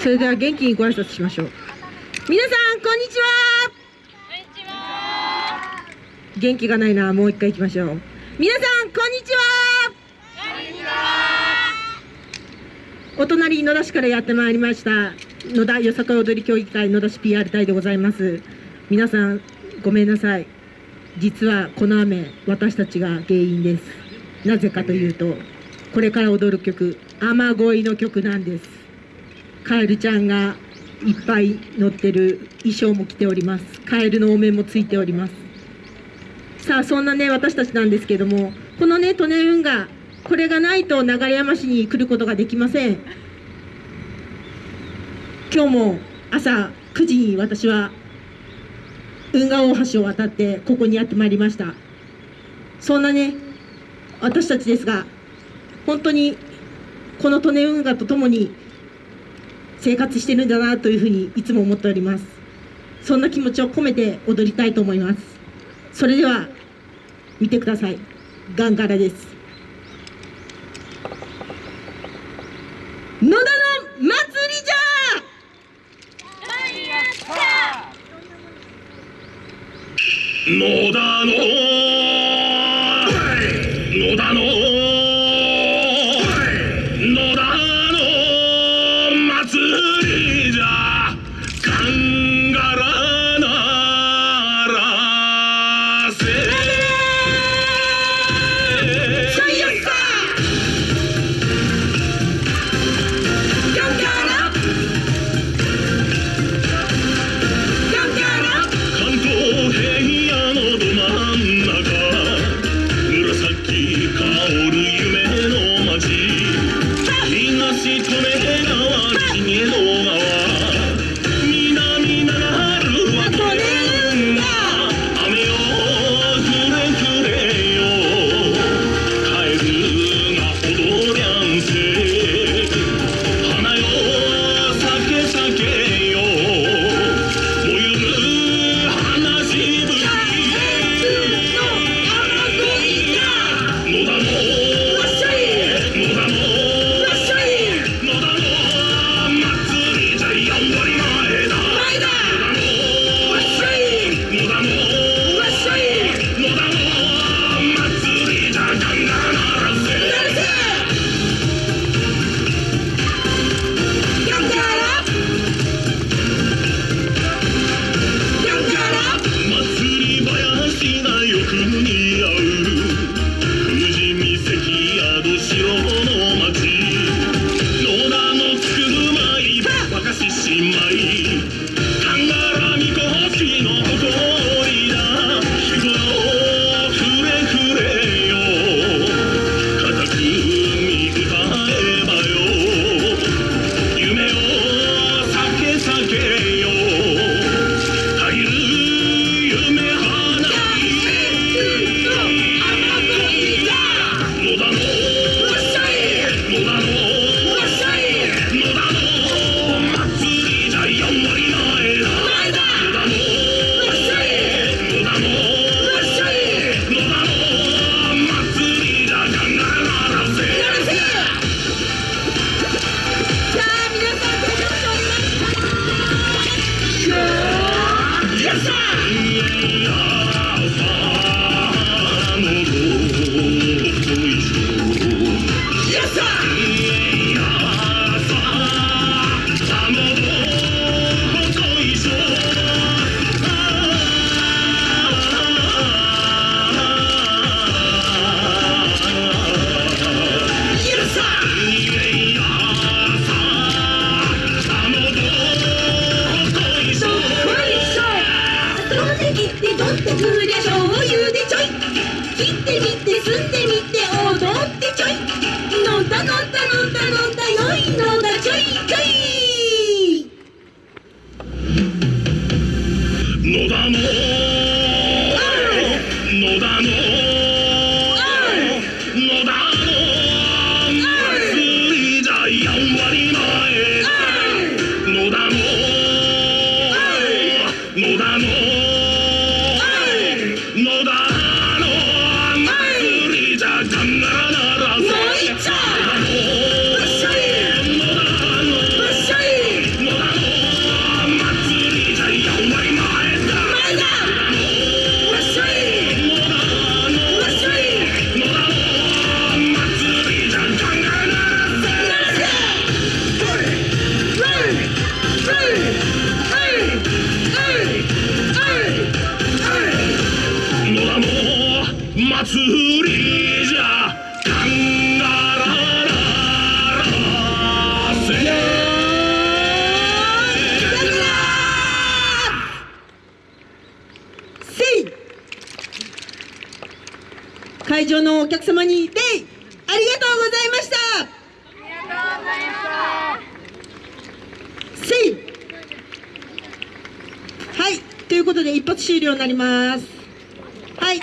それでは元気にご挨拶しましょう。皆さんこんにちは。元気がないな。もう一回行きましょう。皆さんこんにちは。お隣野田市からやってまいりました。野田よさこい踊り協議会野田市 PR 隊でございます。皆さんごめんなさい。実はこの雨私たちが原因です。なぜかというとこれから踊る曲雨乞いの曲なんです。カエルちゃんがいっぱい乗ってる衣装も着ております。カエルのお面もついております。さあそんなね私たちなんですけどもこのね利根運河これがないと流山市に来ることができません。今日も朝9時に私は運河大橋を渡ってここにやってまいりました。そんなね私たちですが本当にこの利根運河とともに生活してるんだなというふうにいつも思っております。そんな気持ちを込めて踊りたいと思います。それでは見てください。ガンガラです。野田の祭りじゃ。野田の野田のいのだも祭りじゃカンガラララせせい。会場のお客様に礼ありがとうございましたせい。はい。ということで一発終了になります。はい。